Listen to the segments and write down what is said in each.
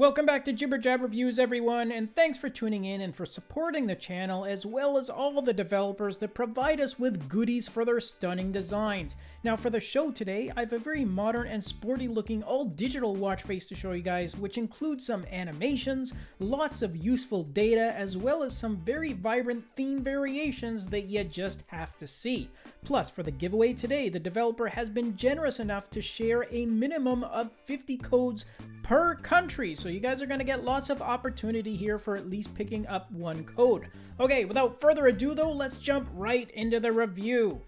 Welcome back to Jibber Jab Reviews, everyone, and thanks for tuning in and for supporting the channel, as well as all the developers that provide us with goodies for their stunning designs. Now, for the show today, I have a very modern and sporty looking all-digital watch face to show you guys, which includes some animations, lots of useful data, as well as some very vibrant theme variations that you just have to see. Plus, for the giveaway today, the developer has been generous enough to share a minimum of 50 codes per country. So you guys are going to get lots of opportunity here for at least picking up one code. Okay, without further ado though, let's jump right into the review.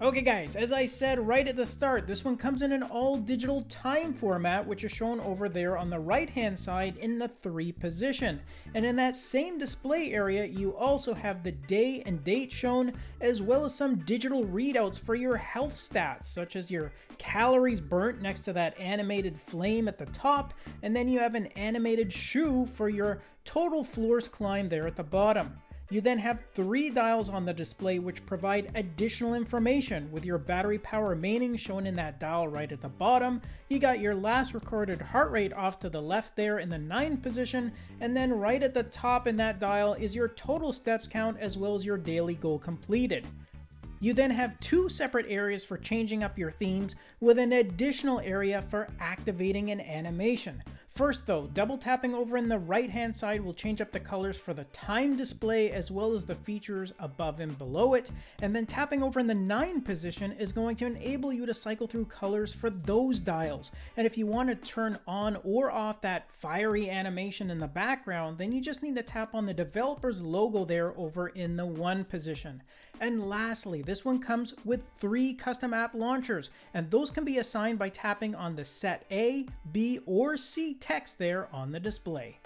Okay guys, as I said right at the start, this one comes in an all digital time format which is shown over there on the right hand side in the 3 position. And in that same display area you also have the day and date shown as well as some digital readouts for your health stats such as your calories burnt next to that animated flame at the top and then you have an animated shoe for your total floors climb there at the bottom. You then have three dials on the display which provide additional information with your battery power remaining shown in that dial right at the bottom. You got your last recorded heart rate off to the left there in the 9 position and then right at the top in that dial is your total steps count as well as your daily goal completed. You then have two separate areas for changing up your themes with an additional area for activating an animation. First though, double tapping over in the right hand side will change up the colors for the time display as well as the features above and below it, and then tapping over in the 9 position is going to enable you to cycle through colors for those dials. And if you want to turn on or off that fiery animation in the background, then you just need to tap on the developer's logo there over in the 1 position. And lastly, this one comes with three custom app launchers, and those can be assigned by tapping on the set A, B, or C text there on the display.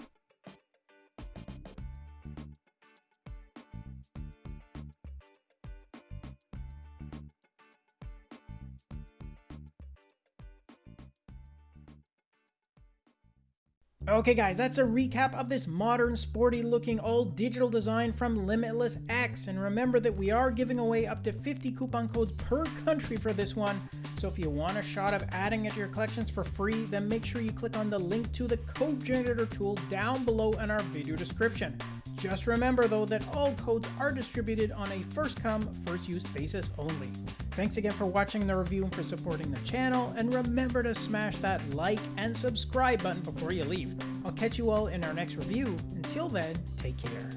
Okay guys, that's a recap of this modern, sporty looking, all digital design from Limitless X. And remember that we are giving away up to 50 coupon codes per country for this one. So if you want a shot of adding it to your collections for free, then make sure you click on the link to the code generator tool down below in our video description. Just remember though that all codes are distributed on a first come, first use basis only. Thanks again for watching the review and for supporting the channel, and remember to smash that like and subscribe button before you leave. I'll catch you all in our next review. Until then, take care.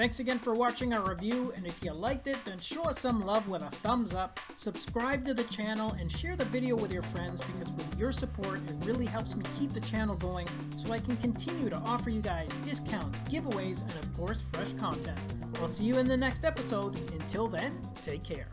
Thanks again for watching our review, and if you liked it, then show us some love with a thumbs up, subscribe to the channel, and share the video with your friends because with your support, it really helps me keep the channel going so I can continue to offer you guys discounts, giveaways, and of course, fresh content. I'll see you in the next episode. Until then, take care.